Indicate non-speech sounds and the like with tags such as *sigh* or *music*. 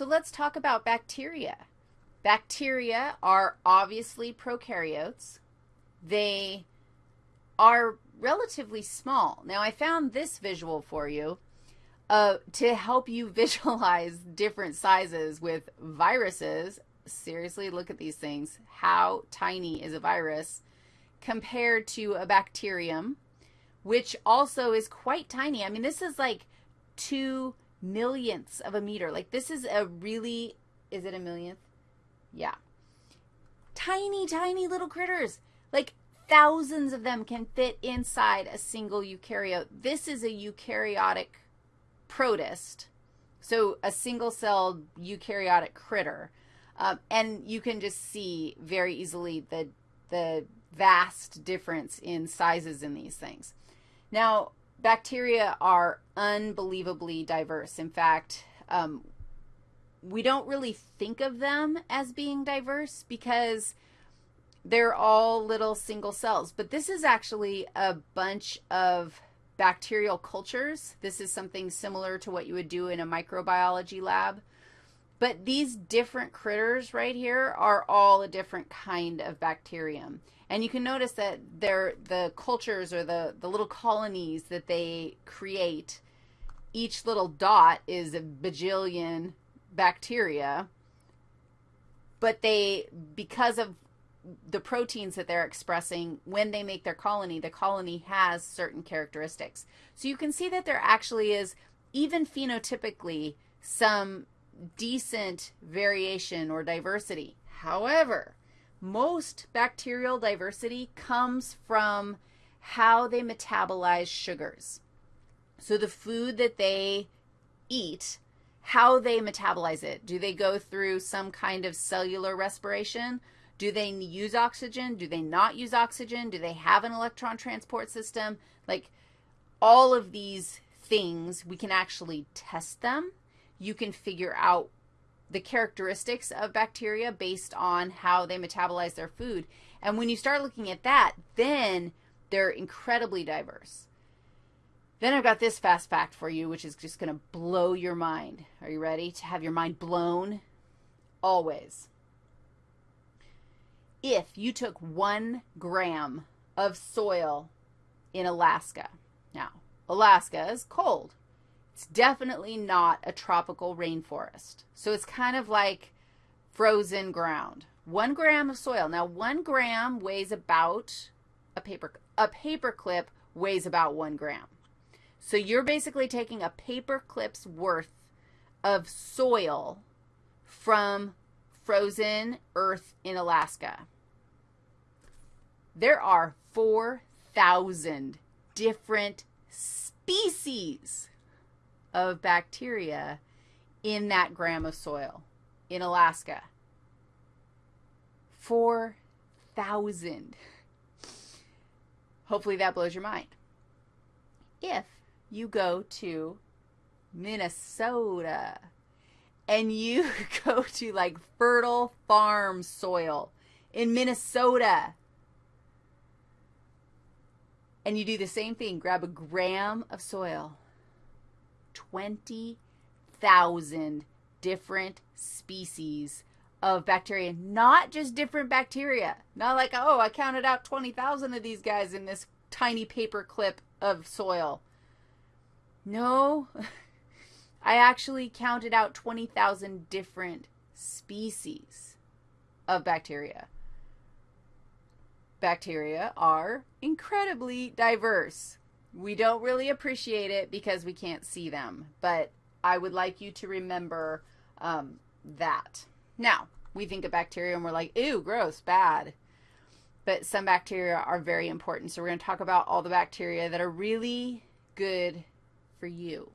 So let's talk about bacteria. Bacteria are obviously prokaryotes. They are relatively small. Now, I found this visual for you uh, to help you *laughs* visualize different sizes with viruses. Seriously, look at these things. How tiny is a virus compared to a bacterium, which also is quite tiny. I mean, this is like two millionths of a meter. Like, this is a really, is it a millionth? Yeah. Tiny, tiny little critters. Like, thousands of them can fit inside a single eukaryote. This is a eukaryotic protist, so a single-celled eukaryotic critter. Um, and you can just see very easily the, the vast difference in sizes in these things. Now, bacteria are unbelievably diverse. In fact, um, we don't really think of them as being diverse because they're all little single cells. But this is actually a bunch of bacterial cultures. This is something similar to what you would do in a microbiology lab. But these different critters right here are all a different kind of bacterium. And you can notice that they're, the cultures or the, the little colonies that they create, each little dot is a bajillion bacteria. But they, because of the proteins that they're expressing when they make their colony, the colony has certain characteristics. So you can see that there actually is, even phenotypically, some decent variation or diversity. However, most bacterial diversity comes from how they metabolize sugars. So the food that they eat, how they metabolize it. Do they go through some kind of cellular respiration? Do they use oxygen? Do they not use oxygen? Do they have an electron transport system? Like all of these things, we can actually test them. You can figure out the characteristics of bacteria based on how they metabolize their food. And when you start looking at that, then they're incredibly diverse. Then I've got this fast fact for you, which is just going to blow your mind. Are you ready to have your mind blown? Always if you took one gram of soil in Alaska. Now, Alaska is cold. It's definitely not a tropical rainforest. So it's kind of like frozen ground. One gram of soil. Now, one gram weighs about a paper, a paper clip weighs about one gram. So you're basically taking a paper clip's worth of soil from frozen earth in Alaska. There are 4,000 different species of bacteria in that gram of soil in Alaska. 4,000. Hopefully that blows your mind. If you go to Minnesota and you *laughs* go to like fertile farm soil in Minnesota, and you do the same thing. Grab a gram of soil, 20,000 different species of bacteria, not just different bacteria. Not like, oh, I counted out 20,000 of these guys in this tiny paper clip of soil. No, *laughs* I actually counted out 20,000 different species of bacteria bacteria are incredibly diverse. We don't really appreciate it because we can't see them, but I would like you to remember um, that. Now, we think of bacteria and we're like, ew, gross, bad. But some bacteria are very important. So we're going to talk about all the bacteria that are really good for you.